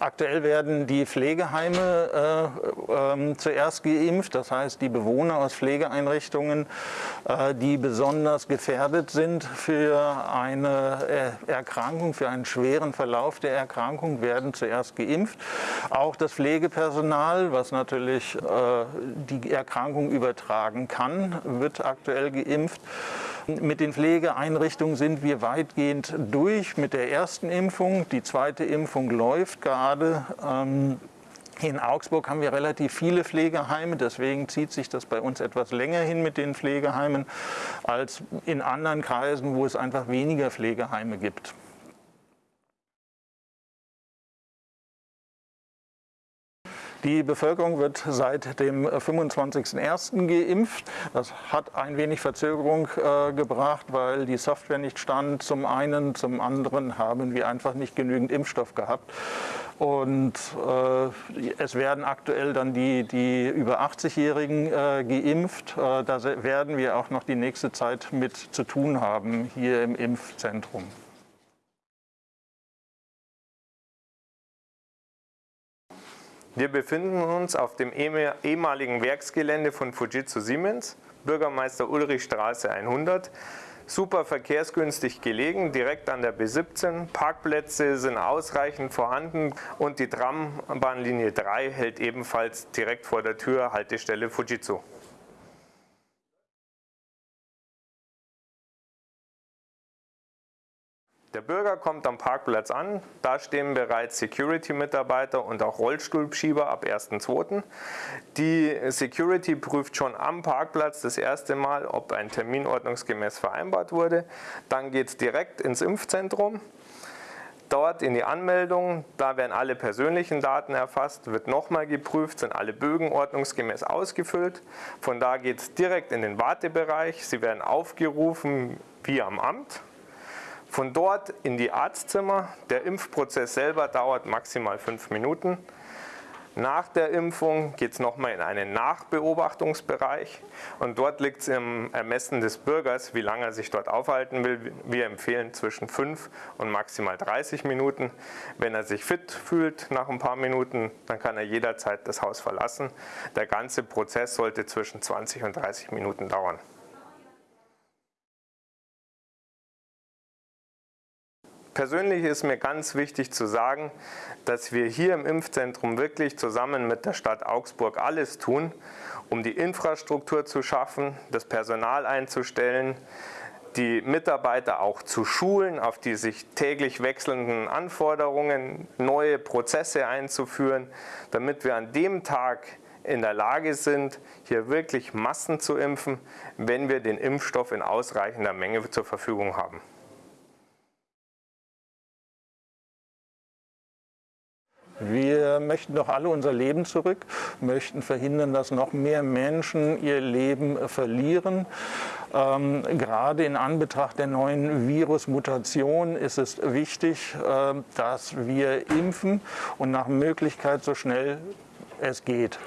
Aktuell werden die Pflegeheime äh, äh, zuerst geimpft, das heißt die Bewohner aus Pflegeeinrichtungen, äh, die besonders gefährdet sind für eine äh, Erkrankung, für einen schweren Verlauf der Erkrankung, werden zuerst geimpft. Auch das Pflegepersonal, was natürlich äh, die Erkrankung übertragen kann, wird aktuell geimpft. Mit den Pflegeeinrichtungen sind wir weitgehend durch mit der ersten Impfung. Die zweite Impfung läuft gerade. Ähm, in Augsburg haben wir relativ viele Pflegeheime, deswegen zieht sich das bei uns etwas länger hin mit den Pflegeheimen als in anderen Kreisen, wo es einfach weniger Pflegeheime gibt. Die Bevölkerung wird seit dem 25.01. geimpft. Das hat ein wenig Verzögerung äh, gebracht, weil die Software nicht stand. Zum einen, zum anderen haben wir einfach nicht genügend Impfstoff gehabt. Und äh, es werden aktuell dann die, die über 80-Jährigen äh, geimpft. Äh, da werden wir auch noch die nächste Zeit mit zu tun haben hier im Impfzentrum. Wir befinden uns auf dem ehemaligen Werksgelände von Fujitsu Siemens, Bürgermeister Ulrich Straße 100. Super verkehrsgünstig gelegen, direkt an der B17. Parkplätze sind ausreichend vorhanden und die Trambahnlinie 3 hält ebenfalls direkt vor der Tür Haltestelle Fujitsu. Der Bürger kommt am Parkplatz an, da stehen bereits Security-Mitarbeiter und auch Rollstuhlschieber ab 1.2. Die Security prüft schon am Parkplatz das erste Mal, ob ein Termin ordnungsgemäß vereinbart wurde. Dann geht es direkt ins Impfzentrum. Dort in die Anmeldung, da werden alle persönlichen Daten erfasst, wird nochmal geprüft, sind alle Bögen ordnungsgemäß ausgefüllt. Von da geht es direkt in den Wartebereich. Sie werden aufgerufen wie am Amt. Von dort in die Arztzimmer. Der Impfprozess selber dauert maximal fünf Minuten. Nach der Impfung geht es nochmal in einen Nachbeobachtungsbereich und dort liegt es im Ermessen des Bürgers, wie lange er sich dort aufhalten will. Wir empfehlen zwischen 5 und maximal 30 Minuten. Wenn er sich fit fühlt nach ein paar Minuten, dann kann er jederzeit das Haus verlassen. Der ganze Prozess sollte zwischen 20 und 30 Minuten dauern. Persönlich ist mir ganz wichtig zu sagen, dass wir hier im Impfzentrum wirklich zusammen mit der Stadt Augsburg alles tun, um die Infrastruktur zu schaffen, das Personal einzustellen, die Mitarbeiter auch zu schulen, auf die sich täglich wechselnden Anforderungen, neue Prozesse einzuführen, damit wir an dem Tag in der Lage sind, hier wirklich Massen zu impfen, wenn wir den Impfstoff in ausreichender Menge zur Verfügung haben. Wir möchten doch alle unser Leben zurück, möchten verhindern, dass noch mehr Menschen ihr Leben verlieren. Ähm, gerade in Anbetracht der neuen Virusmutation ist es wichtig, äh, dass wir impfen und nach Möglichkeit so schnell es geht.